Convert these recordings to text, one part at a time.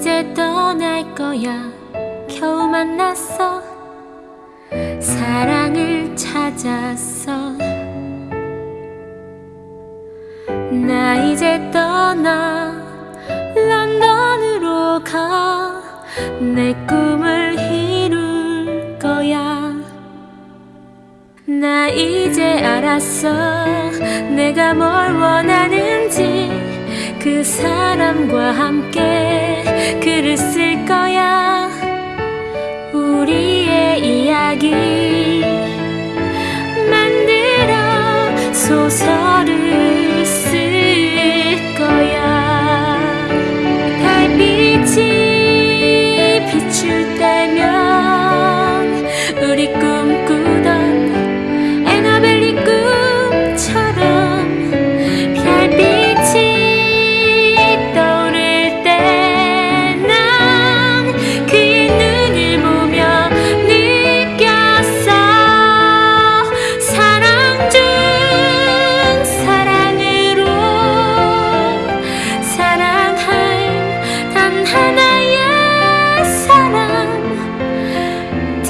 이제 떠날 거야. 겨우 만났어. 사랑을 찾았어. 나 이제 떠나 런던으로 가. 내 꿈을 이룰 거야. 나 이제 알았어. 내가 뭘 원하는지 그 사람과 함께 글을 쓸 거야. 우리의 이야기 만들어 소설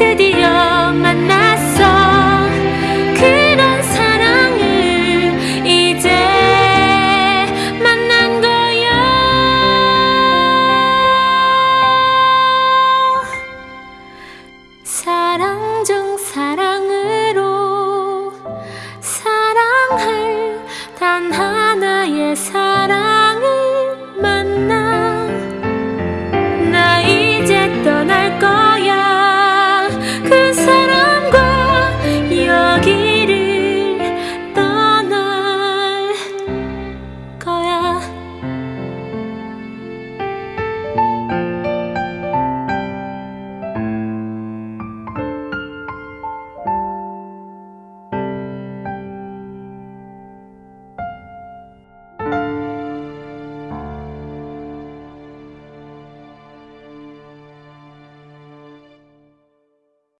to the.